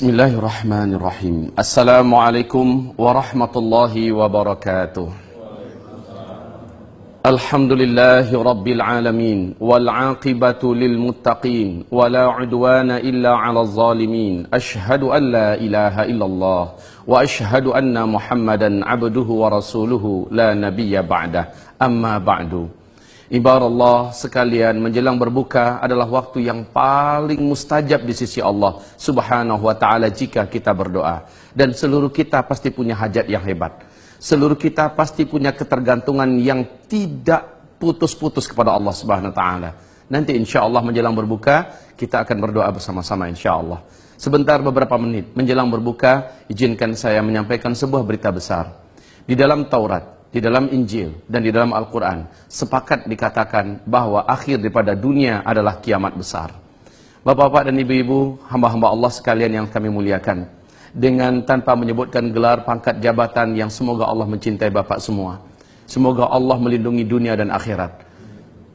بسم الله الرحمن الرحيم السلام عليكم ورحمة الله وبركاته الحمد لله رب العالمين والعاقبة للمتقين ولا عدوان إلا على الظالمين أشهد أن لا إله إلا الله وأشهد أن محمدا عبده ورسوله لا نبي بعده أما بعد Allah sekalian menjelang berbuka adalah waktu yang paling mustajab di sisi Allah subhanahu wa ta'ala jika kita berdoa. Dan seluruh kita pasti punya hajat yang hebat. Seluruh kita pasti punya ketergantungan yang tidak putus-putus kepada Allah subhanahu wa ta'ala. Nanti insya Allah menjelang berbuka kita akan berdoa bersama-sama insya Allah. Sebentar beberapa menit menjelang berbuka izinkan saya menyampaikan sebuah berita besar. Di dalam Taurat di dalam Injil dan di dalam Al-Quran sepakat dikatakan bahwa akhir daripada dunia adalah kiamat besar. Bapak-bapak dan ibu-ibu, hamba-hamba Allah sekalian yang kami muliakan. Dengan tanpa menyebutkan gelar pangkat jabatan yang semoga Allah mencintai Bapak semua. Semoga Allah melindungi dunia dan akhirat.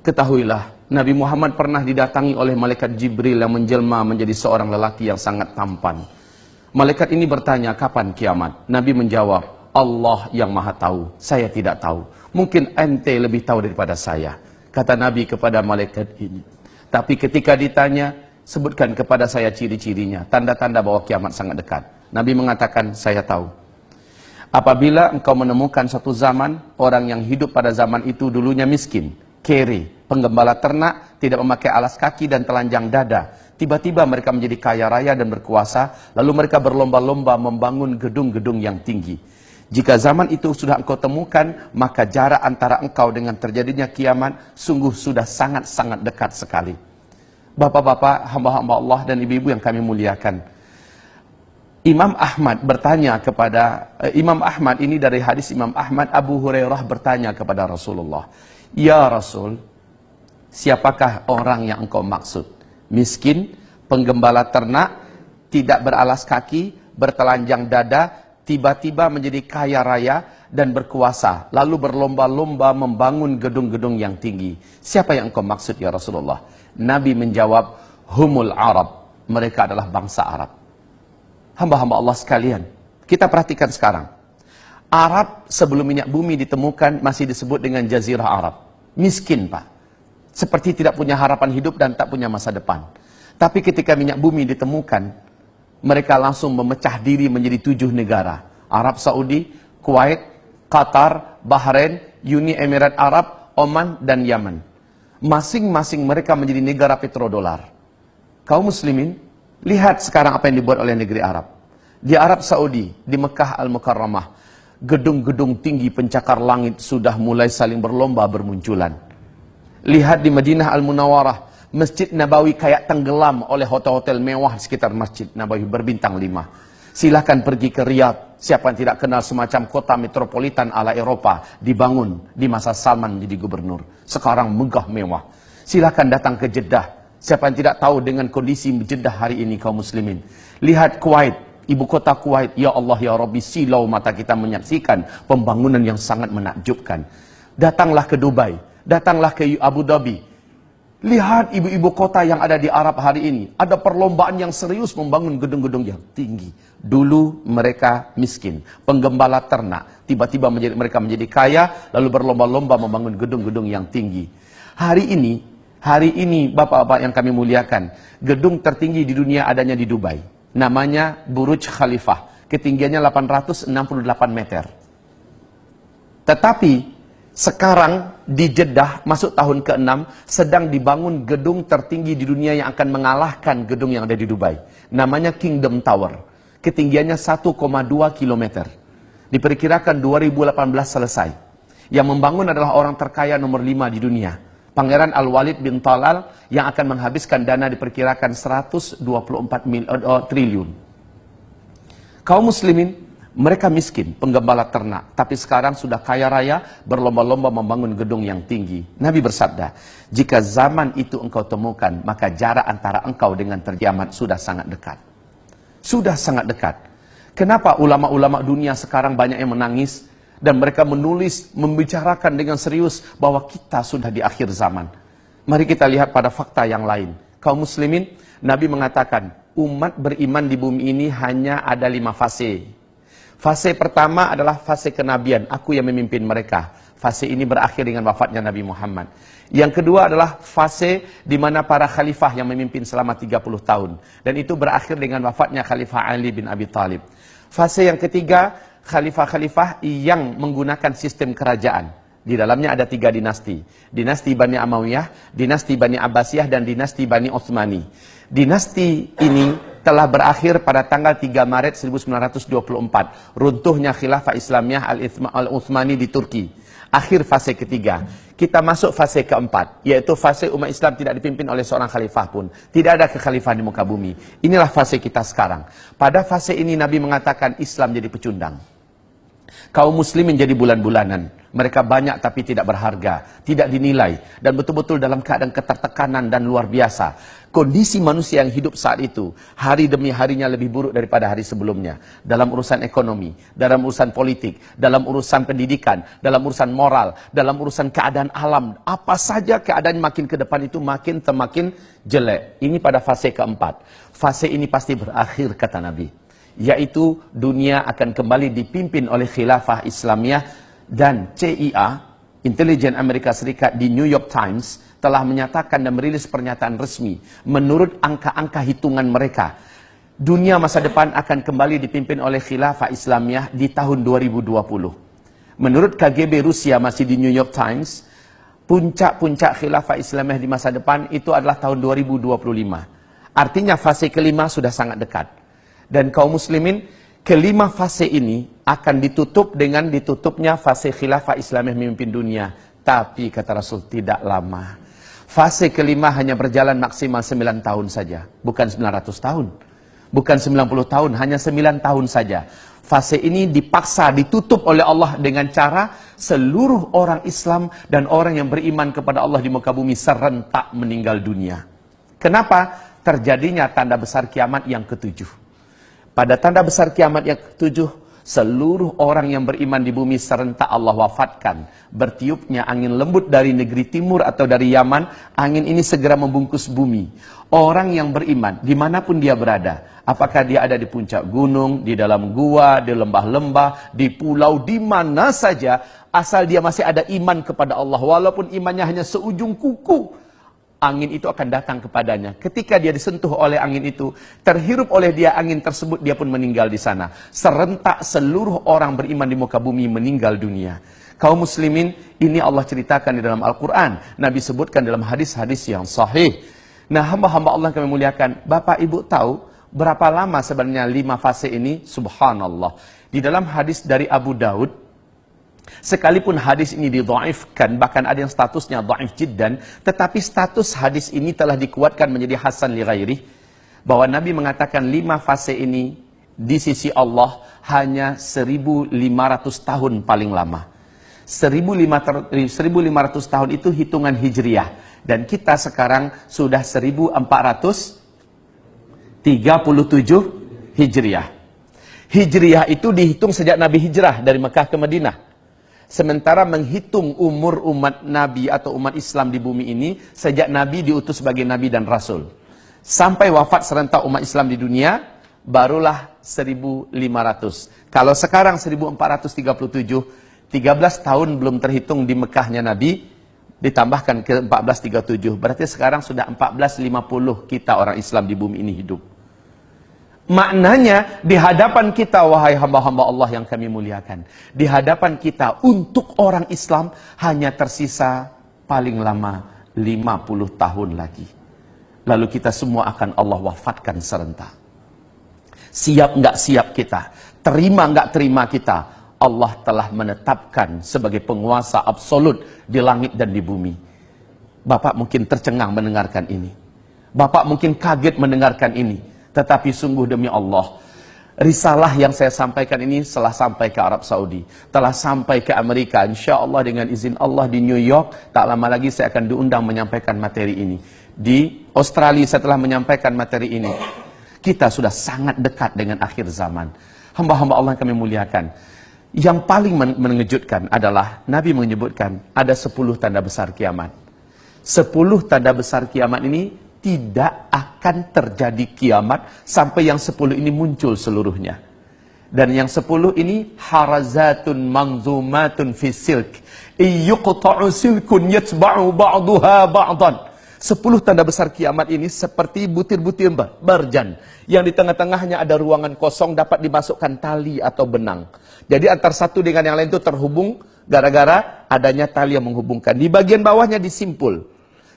Ketahuilah, Nabi Muhammad pernah didatangi oleh malaikat Jibril yang menjelma menjadi seorang lelaki yang sangat tampan. Malaikat ini bertanya, kapan kiamat? Nabi menjawab, Allah yang maha tahu, saya tidak tahu. Mungkin ente lebih tahu daripada saya. Kata Nabi kepada malaikat ini. Tapi ketika ditanya, sebutkan kepada saya ciri-cirinya. Tanda-tanda bahwa kiamat sangat dekat. Nabi mengatakan, saya tahu. Apabila engkau menemukan satu zaman, orang yang hidup pada zaman itu dulunya miskin, kere, penggembala ternak, tidak memakai alas kaki dan telanjang dada. Tiba-tiba mereka menjadi kaya raya dan berkuasa, lalu mereka berlomba-lomba membangun gedung-gedung yang tinggi. Jika zaman itu sudah engkau temukan, maka jarak antara engkau dengan terjadinya kiamat sungguh sudah sangat-sangat dekat sekali. Bapak-bapak, hamba-hamba Allah dan ibu-ibu yang kami muliakan. Imam Ahmad bertanya kepada uh, Imam Ahmad ini dari hadis Imam Ahmad Abu Hurairah bertanya kepada Rasulullah, "Ya Rasul, siapakah orang yang engkau maksud? Miskin, penggembala ternak, tidak beralas kaki, bertelanjang dada, tiba-tiba menjadi kaya raya dan berkuasa, lalu berlomba-lomba membangun gedung-gedung yang tinggi. Siapa yang engkau maksud ya Rasulullah? Nabi menjawab, humul Arab. Mereka adalah bangsa Arab. Hamba-hamba Allah sekalian, kita perhatikan sekarang. Arab sebelum minyak bumi ditemukan masih disebut dengan Jazirah Arab. Miskin Pak. Seperti tidak punya harapan hidup dan tak punya masa depan. Tapi ketika minyak bumi ditemukan, mereka langsung memecah diri menjadi tujuh negara. Arab Saudi, Kuwait, Qatar, Bahrain, Uni Emirat Arab, Oman, dan Yaman. Masing-masing mereka menjadi negara petrodolar. Kaum muslimin, lihat sekarang apa yang dibuat oleh negeri Arab. Di Arab Saudi, di Mekah Al-Mukarramah, gedung-gedung tinggi pencakar langit sudah mulai saling berlomba bermunculan. Lihat di Madinah Al-Munawarah, Masjid Nabawi kayak tenggelam oleh hotel-hotel mewah di sekitar Masjid Nabawi berbintang lima. Silahkan pergi ke Riyadh. Siapa yang tidak kenal semacam kota metropolitan ala Eropa dibangun di masa Salman menjadi gubernur. Sekarang megah mewah. Silahkan datang ke Jeddah. Siapa yang tidak tahu dengan kondisi Jeddah hari ini kaum muslimin. Lihat Kuwait, ibu kota Kuwait. Ya Allah ya Rabbi silau mata kita menyaksikan pembangunan yang sangat menakjubkan. Datanglah ke Dubai, datanglah ke Abu Dhabi, Lihat ibu-ibu kota yang ada di Arab hari ini. Ada perlombaan yang serius membangun gedung-gedung yang tinggi. Dulu mereka miskin, penggembala ternak. Tiba-tiba mereka menjadi kaya, lalu berlomba-lomba membangun gedung-gedung yang tinggi. Hari ini, hari ini bapak-bapak yang kami muliakan, gedung tertinggi di dunia adanya di Dubai. Namanya Burj Khalifah. Ketinggiannya 868 meter. Tetapi sekarang di Jeddah masuk tahun ke-6 sedang dibangun gedung tertinggi di dunia yang akan mengalahkan gedung yang ada di Dubai. Namanya Kingdom Tower. Ketinggiannya 1,2 km. Diperkirakan 2018 selesai. Yang membangun adalah orang terkaya nomor 5 di dunia. Pangeran Al-Walid bin Talal yang akan menghabiskan dana diperkirakan 124 mil, oh, triliun. Kaum muslimin mereka miskin, penggembala ternak, tapi sekarang sudah kaya raya, berlomba-lomba membangun gedung yang tinggi. Nabi bersabda, jika zaman itu engkau temukan, maka jarak antara engkau dengan terkiamat sudah sangat dekat. Sudah sangat dekat. Kenapa ulama-ulama dunia sekarang banyak yang menangis, dan mereka menulis, membicarakan dengan serius bahwa kita sudah di akhir zaman. Mari kita lihat pada fakta yang lain. Kaum muslimin, Nabi mengatakan, umat beriman di bumi ini hanya ada lima fase. Fase pertama adalah fase kenabian, aku yang memimpin mereka. Fase ini berakhir dengan wafatnya Nabi Muhammad. Yang kedua adalah fase di mana para khalifah yang memimpin selama 30 tahun. Dan itu berakhir dengan wafatnya Khalifah Ali bin Abi Talib. Fase yang ketiga, khalifah-khalifah yang menggunakan sistem kerajaan. Di dalamnya ada tiga dinasti. Dinasti Bani Amawiyah, dinasti Bani Abbasiyah, dan dinasti Bani Utsmani. Dinasti ini telah berakhir pada tanggal 3 Maret 1924. Runtuhnya khilafah Islamiyah Al-Utsmani di Turki. Akhir fase ketiga. Kita masuk fase keempat, yaitu fase umat Islam tidak dipimpin oleh seorang khalifah pun. Tidak ada kekhalifahan di muka bumi. Inilah fase kita sekarang. Pada fase ini Nabi mengatakan Islam jadi pecundang. Kaum muslimin jadi bulan-bulanan. Mereka banyak tapi tidak berharga, tidak dinilai, dan betul-betul dalam keadaan ketertekanan dan luar biasa. Kondisi manusia yang hidup saat itu, hari demi harinya lebih buruk daripada hari sebelumnya. Dalam urusan ekonomi, dalam urusan politik, dalam urusan pendidikan, dalam urusan moral, dalam urusan keadaan alam. Apa saja keadaan makin ke depan itu makin semakin jelek. Ini pada fase keempat. Fase ini pasti berakhir, kata Nabi. Yaitu dunia akan kembali dipimpin oleh khilafah Islamiyah dan CIA, intelijen Amerika Serikat di New York Times telah menyatakan dan merilis pernyataan resmi. Menurut angka-angka hitungan mereka, dunia masa depan akan kembali dipimpin oleh khilafah Islamiyah di tahun 2020. Menurut KGB Rusia masih di New York Times, puncak-puncak khilafah Islamiyah di masa depan itu adalah tahun 2025. Artinya fase kelima sudah sangat dekat. Dan kaum muslimin kelima fase ini akan ditutup dengan ditutupnya fase khilafah Islam yang memimpin dunia. Tapi kata Rasul tidak lama. Fase kelima hanya berjalan maksimal 9 tahun saja. Bukan 900 tahun. Bukan 90 tahun, hanya 9 tahun saja. Fase ini dipaksa ditutup oleh Allah dengan cara seluruh orang Islam dan orang yang beriman kepada Allah di muka bumi serentak meninggal dunia. Kenapa? Terjadinya tanda besar kiamat yang ketujuh. Pada tanda besar kiamat yang ketujuh, seluruh orang yang beriman di bumi serentak Allah wafatkan. Bertiupnya angin lembut dari negeri timur atau dari Yaman, angin ini segera membungkus bumi. Orang yang beriman, di mana pun dia berada, apakah dia ada di puncak gunung, di dalam gua, di lembah-lembah, di pulau, di mana saja, asal dia masih ada iman kepada Allah, walaupun imannya hanya seujung kuku, angin itu akan datang kepadanya. Ketika dia disentuh oleh angin itu, terhirup oleh dia angin tersebut, dia pun meninggal di sana. Serentak seluruh orang beriman di muka bumi meninggal dunia. Kaum muslimin, ini Allah ceritakan di dalam Al-Quran. Nabi sebutkan dalam hadis-hadis yang sahih. Nah, hamba-hamba Allah kami muliakan. Bapak ibu tahu berapa lama sebenarnya lima fase ini? Subhanallah. Di dalam hadis dari Abu Daud, Sekalipun hadis ini didhaifkan, bahkan ada yang statusnya dhaif jiddan, tetapi status hadis ini telah dikuatkan menjadi hasan li ghairi, bahwa Nabi mengatakan lima fase ini di sisi Allah hanya 1500 tahun paling lama. 1500 tahun itu hitungan hijriah dan kita sekarang sudah 1437 hijriah. Hijriah itu dihitung sejak Nabi hijrah dari Mekah ke Madinah. Sementara menghitung umur umat Nabi atau umat Islam di bumi ini sejak Nabi diutus sebagai Nabi dan Rasul. Sampai wafat serentak umat Islam di dunia, barulah 1500. Kalau sekarang 1437, 13 tahun belum terhitung di Mekahnya Nabi, ditambahkan ke 1437. Berarti sekarang sudah 1450 kita orang Islam di bumi ini hidup. Maknanya di hadapan kita wahai hamba-hamba Allah yang kami muliakan. Di hadapan kita untuk orang Islam hanya tersisa paling lama 50 tahun lagi. Lalu kita semua akan Allah wafatkan serentak. Siap nggak siap kita, terima nggak terima kita, Allah telah menetapkan sebagai penguasa absolut di langit dan di bumi. Bapak mungkin tercengang mendengarkan ini. Bapak mungkin kaget mendengarkan ini. Tetapi sungguh demi Allah, risalah yang saya sampaikan ini telah sampai ke Arab Saudi, telah sampai ke Amerika. Insya Allah dengan izin Allah di New York, tak lama lagi saya akan diundang menyampaikan materi ini. Di Australia saya telah menyampaikan materi ini. Kita sudah sangat dekat dengan akhir zaman. Hamba-hamba Allah yang kami muliakan. Yang paling mengejutkan adalah Nabi menyebutkan ada 10 tanda besar kiamat. 10 tanda besar kiamat ini tidak akan terjadi kiamat sampai yang sepuluh ini muncul seluruhnya. Dan yang sepuluh ini harazatun manzumatun fi silk. Iyuqta'u silkun yatba'u ba'duha ba'dan. Sepuluh tanda besar kiamat ini seperti butir-butir berjan. Yang di tengah-tengahnya ada ruangan kosong dapat dimasukkan tali atau benang. Jadi antar satu dengan yang lain itu terhubung gara-gara adanya tali yang menghubungkan. Di bagian bawahnya disimpul.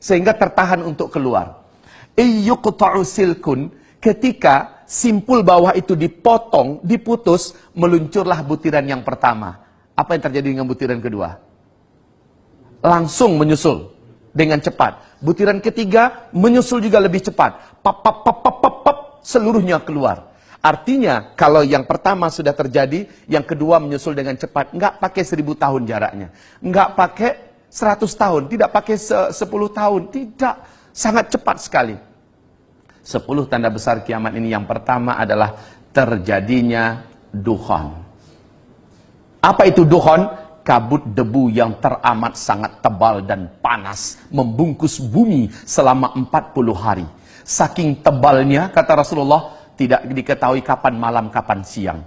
Sehingga tertahan untuk keluar. Iyuqta'u silkun ketika simpul bawah itu dipotong, diputus, meluncurlah butiran yang pertama. Apa yang terjadi dengan butiran kedua? Langsung menyusul dengan cepat. Butiran ketiga menyusul juga lebih cepat. Pap, pap, pap, pap, pap, pap, seluruhnya keluar. Artinya, kalau yang pertama sudah terjadi, yang kedua menyusul dengan cepat. Enggak pakai seribu tahun jaraknya. Enggak pakai seratus tahun. Tidak pakai sepuluh tahun. Tidak. Sangat cepat sekali. Sepuluh tanda besar kiamat ini yang pertama adalah terjadinya dukhon. Apa itu dukhon? kabut debu yang teramat sangat tebal dan panas membungkus bumi selama 40 hari. Saking tebalnya kata Rasulullah tidak diketahui kapan malam kapan siang.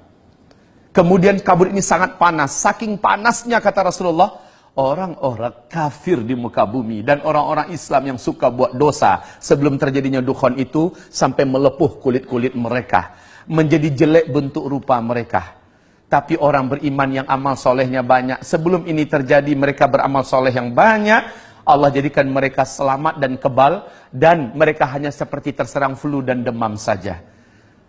Kemudian kabut ini sangat panas, saking panasnya kata Rasulullah, orang-orang kafir di muka bumi dan orang-orang Islam yang suka buat dosa sebelum terjadinya dukhon itu sampai melepuh kulit-kulit mereka, menjadi jelek bentuk rupa mereka tapi orang beriman yang amal solehnya banyak. Sebelum ini terjadi mereka beramal soleh yang banyak. Allah jadikan mereka selamat dan kebal. Dan mereka hanya seperti terserang flu dan demam saja.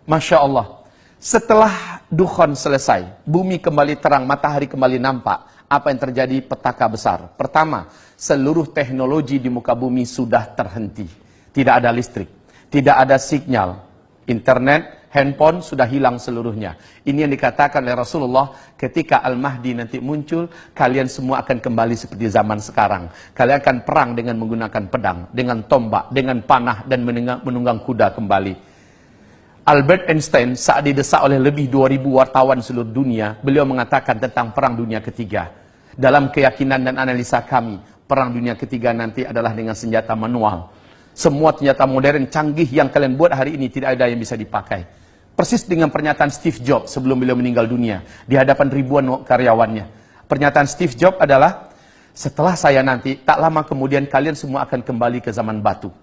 Masya Allah. Setelah dukhon selesai. Bumi kembali terang, matahari kembali nampak. Apa yang terjadi? Petaka besar. Pertama, seluruh teknologi di muka bumi sudah terhenti. Tidak ada listrik. Tidak ada sinyal. Internet, handphone sudah hilang seluruhnya. Ini yang dikatakan oleh Rasulullah ketika Al-Mahdi nanti muncul, kalian semua akan kembali seperti zaman sekarang. Kalian akan perang dengan menggunakan pedang, dengan tombak, dengan panah, dan menunggang, kuda kembali. Albert Einstein saat didesak oleh lebih 2000 wartawan seluruh dunia, beliau mengatakan tentang perang dunia ketiga. Dalam keyakinan dan analisa kami, perang dunia ketiga nanti adalah dengan senjata manual. Semua senjata modern canggih yang kalian buat hari ini tidak ada yang bisa dipakai. Persis dengan pernyataan Steve Jobs sebelum beliau meninggal dunia di hadapan ribuan karyawannya. Pernyataan Steve Jobs adalah, setelah saya nanti, tak lama kemudian kalian semua akan kembali ke zaman batu.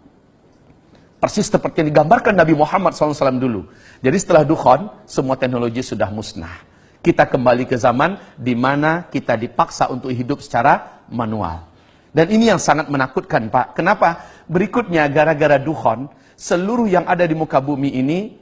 Persis seperti yang digambarkan Nabi Muhammad SAW dulu. Jadi setelah dukhon, semua teknologi sudah musnah. Kita kembali ke zaman di mana kita dipaksa untuk hidup secara manual. Dan ini yang sangat menakutkan Pak. Kenapa? Berikutnya gara-gara dukhon, seluruh yang ada di muka bumi ini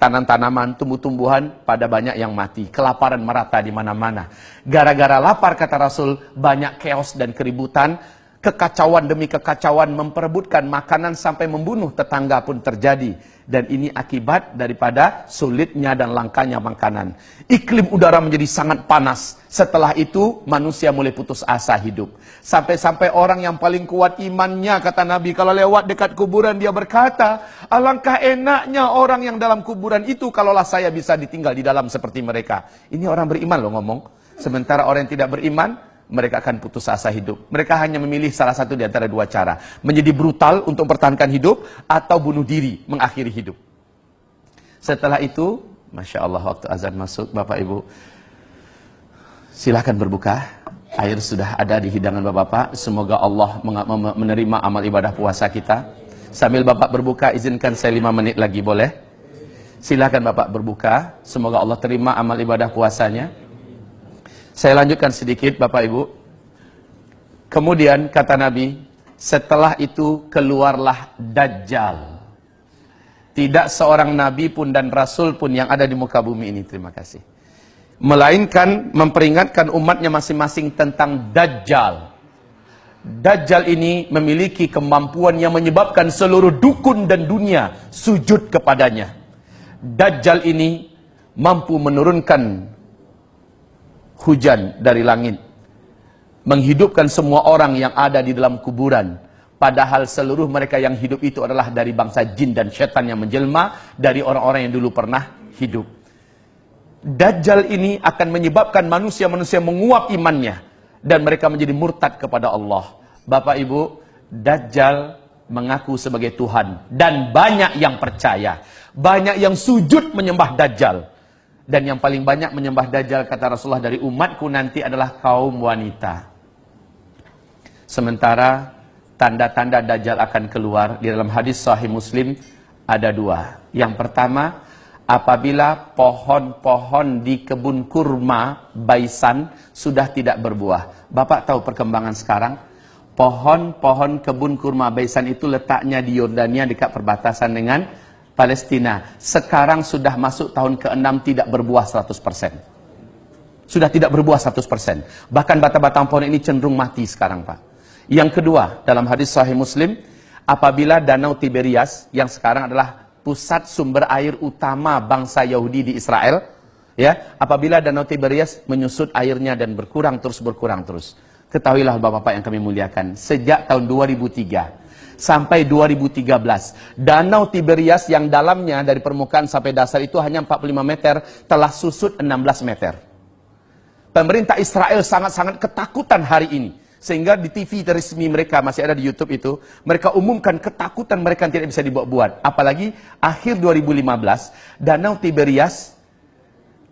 tanam-tanaman, tumbuh-tumbuhan pada banyak yang mati. Kelaparan merata di mana-mana. Gara-gara lapar kata Rasul, banyak chaos dan keributan. Kekacauan demi kekacauan memperebutkan makanan sampai membunuh tetangga pun terjadi. Dan ini akibat daripada sulitnya dan langkanya makanan. Iklim udara menjadi sangat panas. Setelah itu manusia mulai putus asa hidup. Sampai-sampai orang yang paling kuat imannya kata Nabi. Kalau lewat dekat kuburan dia berkata. Alangkah enaknya orang yang dalam kuburan itu. Kalaulah saya bisa ditinggal di dalam seperti mereka. Ini orang beriman loh ngomong. Sementara orang yang tidak beriman mereka akan putus asa hidup. Mereka hanya memilih salah satu di antara dua cara. Menjadi brutal untuk mempertahankan hidup, atau bunuh diri, mengakhiri hidup. Setelah itu, Masya Allah, waktu azan masuk, Bapak Ibu, silahkan berbuka. Air sudah ada di hidangan Bapak-Bapak. Semoga Allah menerima amal ibadah puasa kita. Sambil Bapak berbuka, izinkan saya lima menit lagi, boleh? Silahkan Bapak berbuka. Semoga Allah terima amal ibadah puasanya. Saya lanjutkan sedikit Bapak Ibu. Kemudian kata Nabi, setelah itu keluarlah Dajjal. Tidak seorang Nabi pun dan Rasul pun yang ada di muka bumi ini. Terima kasih. Melainkan memperingatkan umatnya masing-masing tentang Dajjal. Dajjal ini memiliki kemampuan yang menyebabkan seluruh dukun dan dunia sujud kepadanya. Dajjal ini mampu menurunkan hujan dari langit. Menghidupkan semua orang yang ada di dalam kuburan. Padahal seluruh mereka yang hidup itu adalah dari bangsa jin dan setan yang menjelma dari orang-orang yang dulu pernah hidup. Dajjal ini akan menyebabkan manusia-manusia menguap imannya dan mereka menjadi murtad kepada Allah. Bapak Ibu, Dajjal mengaku sebagai Tuhan dan banyak yang percaya, banyak yang sujud menyembah Dajjal. Dan yang paling banyak menyembah Dajjal kata Rasulullah dari umatku nanti adalah kaum wanita. Sementara tanda-tanda Dajjal akan keluar di dalam hadis Sahih Muslim ada dua. Yang pertama, apabila pohon-pohon di kebun kurma baisan sudah tidak berbuah. Bapak tahu perkembangan sekarang? Pohon-pohon kebun kurma baisan itu letaknya di Yordania dekat perbatasan dengan Palestina. Sekarang sudah masuk tahun ke-6 tidak berbuah 100%. Sudah tidak berbuah 100%. Bahkan batang-batang pohon ini cenderung mati sekarang Pak. Yang kedua, dalam hadis sahih Muslim, apabila Danau Tiberias yang sekarang adalah pusat sumber air utama bangsa Yahudi di Israel, ya, apabila Danau Tiberias menyusut airnya dan berkurang terus berkurang terus. Ketahuilah Bapak-bapak yang kami muliakan, sejak tahun 2003 sampai 2013. Danau Tiberias yang dalamnya dari permukaan sampai dasar itu hanya 45 meter, telah susut 16 meter. Pemerintah Israel sangat-sangat ketakutan hari ini. Sehingga di TV resmi mereka, masih ada di Youtube itu, mereka umumkan ketakutan mereka tidak bisa dibuat-buat. Apalagi akhir 2015, Danau Tiberias,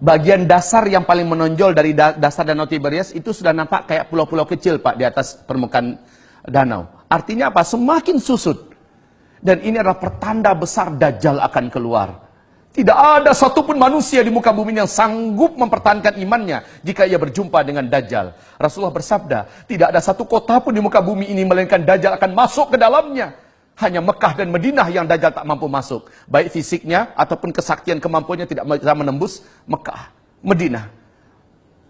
bagian dasar yang paling menonjol dari dasar Danau Tiberias itu sudah nampak kayak pulau-pulau kecil Pak di atas permukaan danau. Artinya apa? Semakin susut. Dan ini adalah pertanda besar Dajjal akan keluar. Tidak ada satupun manusia di muka bumi yang sanggup mempertahankan imannya jika ia berjumpa dengan Dajjal. Rasulullah bersabda, tidak ada satu kota pun di muka bumi ini melainkan Dajjal akan masuk ke dalamnya. Hanya Mekah dan Madinah yang Dajjal tak mampu masuk. Baik fisiknya ataupun kesaktian kemampuannya tidak bisa menembus Mekah, Madinah.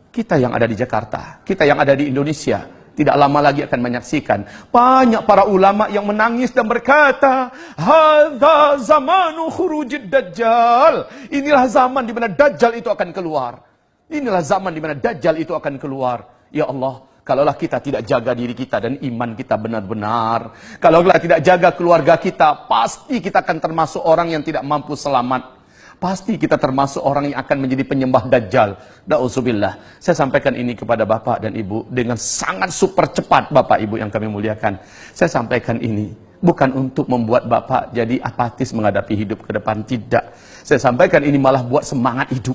Kita yang ada di Jakarta, kita yang ada di Indonesia, tidak lama lagi akan menyaksikan banyak para ulama yang menangis dan berkata hadza zamanu khurujid dajjal. Inilah zaman di mana dajjal itu akan keluar. Inilah zaman di mana dajjal itu akan keluar. Ya Allah kalaulah kita tidak jaga diri kita dan iman kita benar-benar kalaulah tidak jaga keluarga kita pasti kita akan termasuk orang yang tidak mampu selamat Pasti kita termasuk orang yang akan menjadi penyembah Dajjal. Da'udzubillah. Saya sampaikan ini kepada Bapak dan Ibu dengan sangat super cepat Bapak Ibu yang kami muliakan. Saya sampaikan ini bukan untuk membuat Bapak jadi apatis menghadapi hidup ke depan. Tidak. Saya sampaikan ini malah buat semangat hidup.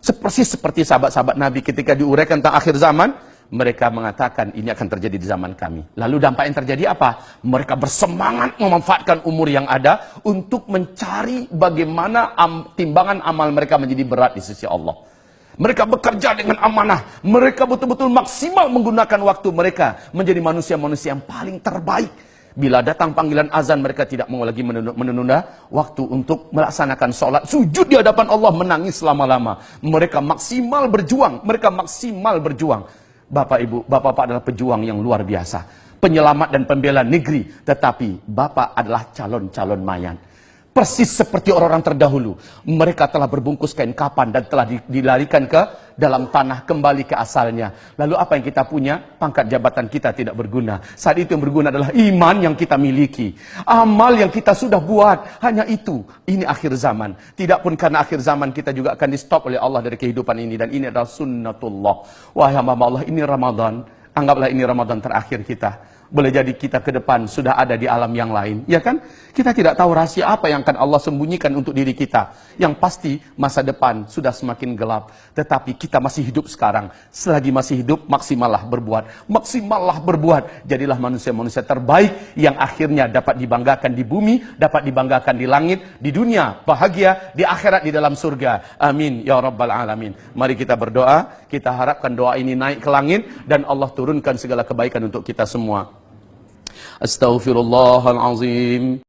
Seperti seperti sahabat-sahabat Nabi ketika diuraikan tentang akhir zaman, mereka mengatakan ini akan terjadi di zaman kami. Lalu dampak yang terjadi apa? Mereka bersemangat memanfaatkan umur yang ada untuk mencari bagaimana am, timbangan amal mereka menjadi berat di sisi Allah. Mereka bekerja dengan amanah. Mereka betul-betul maksimal menggunakan waktu mereka menjadi manusia-manusia yang paling terbaik. Bila datang panggilan azan mereka tidak mau lagi menunda waktu untuk melaksanakan sholat. Sujud di hadapan Allah menangis lama-lama. Mereka maksimal berjuang. Mereka maksimal berjuang. Bapak Ibu, Bapak-Bapak adalah pejuang yang luar biasa. Penyelamat dan pembela negeri. Tetapi Bapak adalah calon-calon mayat. Persis seperti orang-orang terdahulu. Mereka telah berbungkus kain kapan dan telah dilarikan ke dalam tanah kembali ke asalnya. Lalu apa yang kita punya? Pangkat jabatan kita tidak berguna. Saat itu yang berguna adalah iman yang kita miliki. Amal yang kita sudah buat. Hanya itu. Ini akhir zaman. Tidak pun karena akhir zaman kita juga akan di stop oleh Allah dari kehidupan ini. Dan ini adalah sunnatullah. Wahai hamba Allah, ini Ramadan. Anggaplah ini Ramadan terakhir kita. Boleh jadi kita ke depan sudah ada di alam yang lain. Ya kan? Kita tidak tahu rahasia apa yang akan Allah sembunyikan untuk diri kita. Yang pasti masa depan sudah semakin gelap. Tetapi kita masih hidup sekarang. Selagi masih hidup, maksimallah berbuat. Maksimallah berbuat. Jadilah manusia-manusia terbaik yang akhirnya dapat dibanggakan di bumi, dapat dibanggakan di langit, di dunia, bahagia, di akhirat, di dalam surga. Amin. Ya Rabbal Alamin. Mari kita berdoa. Kita harapkan doa ini naik ke langit dan Allah turunkan segala kebaikan untuk kita semua. أستغفر الله العظيم.